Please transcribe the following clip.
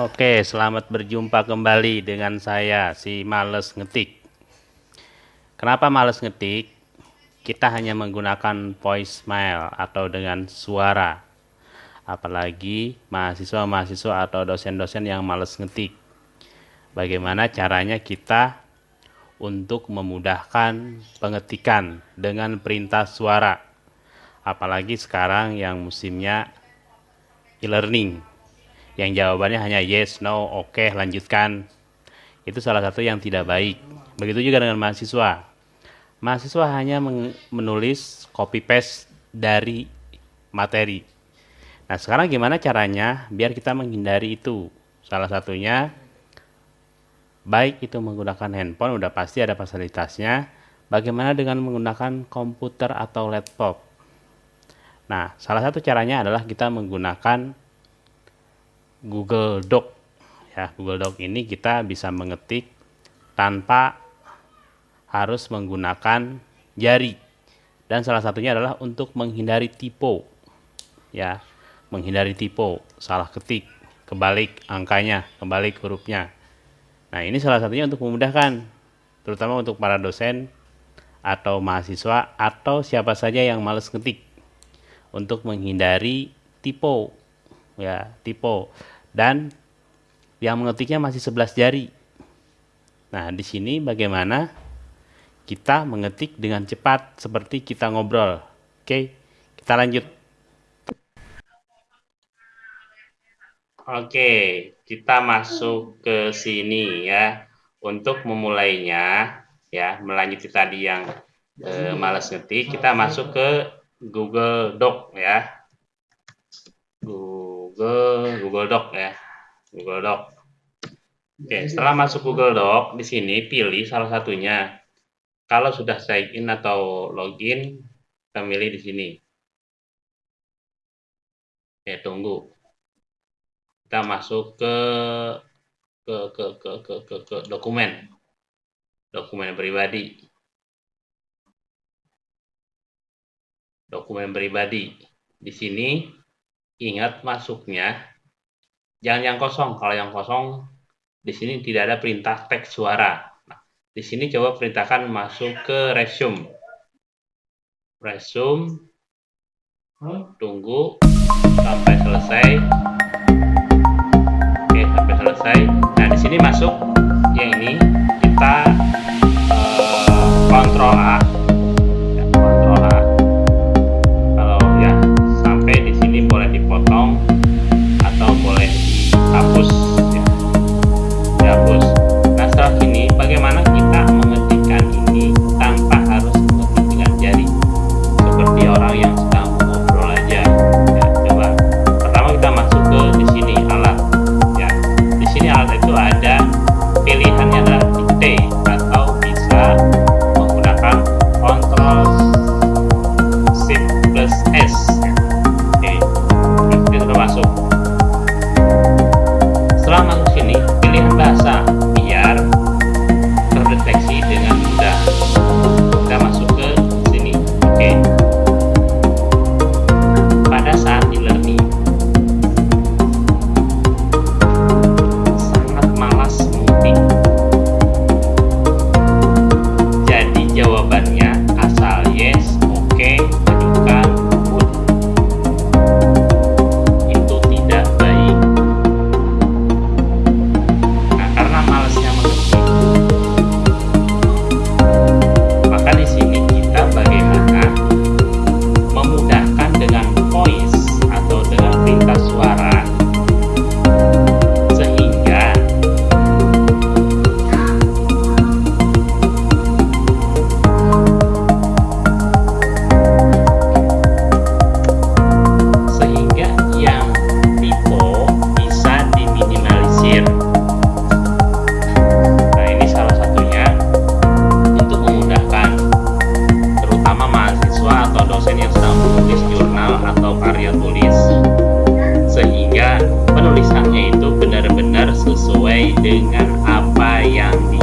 Oke, selamat berjumpa kembali dengan saya si Males Ngetik. Kenapa males ngetik? Kita hanya menggunakan voicemail atau dengan suara. Apalagi mahasiswa-mahasiswa atau dosen-dosen yang males ngetik. Bagaimana caranya kita untuk memudahkan pengetikan dengan perintah suara? Apalagi sekarang yang musimnya e-learning yang jawabannya hanya yes, no, oke, okay, lanjutkan. Itu salah satu yang tidak baik. Begitu juga dengan mahasiswa. Mahasiswa hanya menulis copy paste dari materi. Nah, sekarang gimana caranya biar kita menghindari itu? Salah satunya baik itu menggunakan handphone udah pasti ada fasilitasnya. Bagaimana dengan menggunakan komputer atau laptop? Nah, salah satu caranya adalah kita menggunakan Google Doc. Ya, Google Doc ini kita bisa mengetik tanpa harus menggunakan jari. Dan salah satunya adalah untuk menghindari typo. Ya, menghindari typo, salah ketik, kebalik angkanya, kebalik hurufnya. Nah, ini salah satunya untuk memudahkan terutama untuk para dosen atau mahasiswa atau siapa saja yang males ketik untuk menghindari typo ya typo dan yang mengetiknya masih 11 jari. Nah, di sini bagaimana kita mengetik dengan cepat seperti kita ngobrol. Oke, kita lanjut. Oke, kita masuk ke sini ya. Untuk memulainya ya, melanjuti tadi yang eh, malas ngetik, kita masuk ke Google Doc ya. Google Google Doc ya. Google Doc. Oke, setelah masuk Google Doc, di sini pilih salah satunya. Kalau sudah sign in atau login, kita pilih di sini. Oke, tunggu. Kita masuk ke ke ke ke ke ke, ke dokumen. Dokumen pribadi. Dokumen pribadi. Di sini Ingat masuknya, jangan yang kosong. Kalau yang kosong, di sini tidak ada perintah teks suara. Nah, di sini coba perintahkan masuk ke resume. Resume, hmm, tunggu sampai selesai. Oke, sampai selesai. Nah, di sini masuk yang ini, kita uh, kontrol sehingga penulisannya itu benar-benar sesuai dengan apa yang di